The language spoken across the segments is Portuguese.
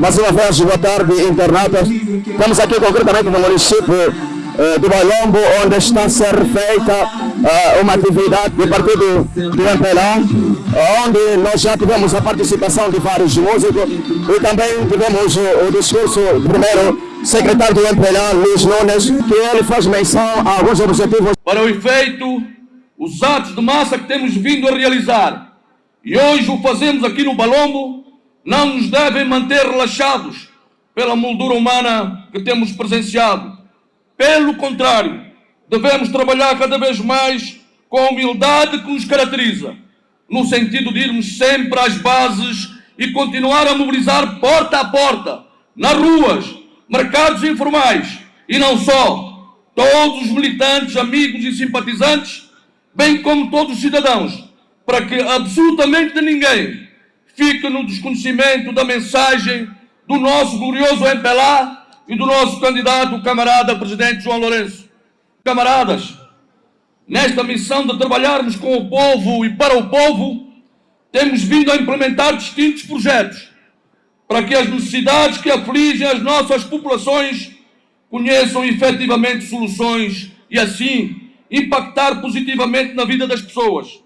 Mais uma vez, boa tarde, internautas. Estamos aqui concretamente no município eh, do Balombo, onde está a ser feita eh, uma atividade do partido do MPLA, onde nós já tivemos a participação de vários músicos e também tivemos o, o discurso do primeiro secretário do MPLA, Luiz Nunes, que ele faz menção a alguns objetivos. Para o efeito, os atos de massa que temos vindo a realizar e hoje o fazemos aqui no Balombo, não nos devem manter relaxados pela moldura humana que temos presenciado. Pelo contrário, devemos trabalhar cada vez mais com a humildade que nos caracteriza, no sentido de irmos sempre às bases e continuar a mobilizar porta a porta, nas ruas, mercados informais e não só, todos os militantes, amigos e simpatizantes, bem como todos os cidadãos, para que absolutamente ninguém fique no desconhecimento da mensagem do nosso glorioso MPLA e do nosso candidato, camarada presidente João Lourenço. Camaradas, nesta missão de trabalharmos com o povo e para o povo, temos vindo a implementar distintos projetos para que as necessidades que afligem as nossas populações conheçam efetivamente soluções e assim impactar positivamente na vida das pessoas,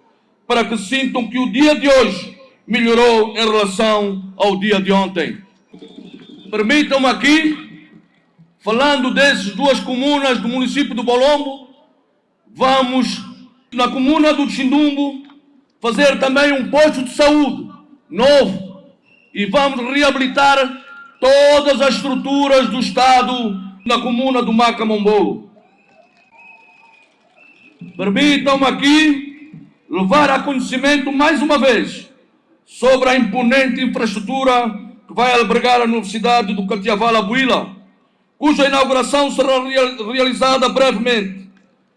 para que sintam que o dia de hoje melhorou em relação ao dia de ontem. Permitam-me aqui, falando dessas duas comunas do município do Bolombo, vamos na comuna do Chindumbo fazer também um posto de saúde novo e vamos reabilitar todas as estruturas do Estado na comuna do Macamombolo. Permitam-me aqui levar a conhecimento mais uma vez sobre a imponente infraestrutura que vai albergar a Universidade do Catiavala Buila, cuja inauguração será realizada brevemente,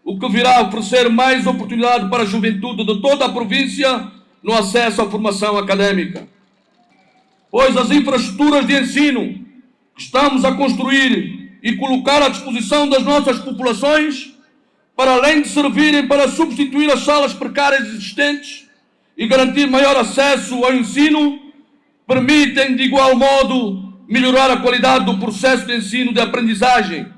o que virá oferecer mais oportunidade para a juventude de toda a província no acesso à formação académica. Pois as infraestruturas de ensino que estamos a construir e colocar à disposição das nossas populações, para além de servirem para substituir as salas precárias existentes, e garantir maior acesso ao ensino, permitem, de igual modo, melhorar a qualidade do processo de ensino de aprendizagem,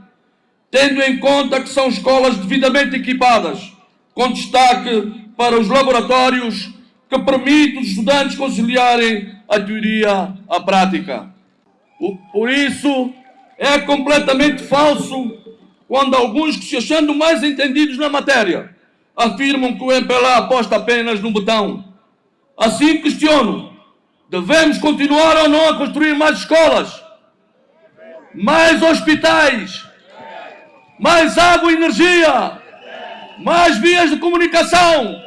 tendo em conta que são escolas devidamente equipadas, com destaque para os laboratórios que permitem os estudantes conciliarem a teoria à prática. Por isso, é completamente falso quando alguns que se achando mais entendidos na matéria afirmam que o MPLA aposta apenas no botão Assim questiono, devemos continuar ou não a construir mais escolas, mais hospitais, mais água e energia, mais vias de comunicação,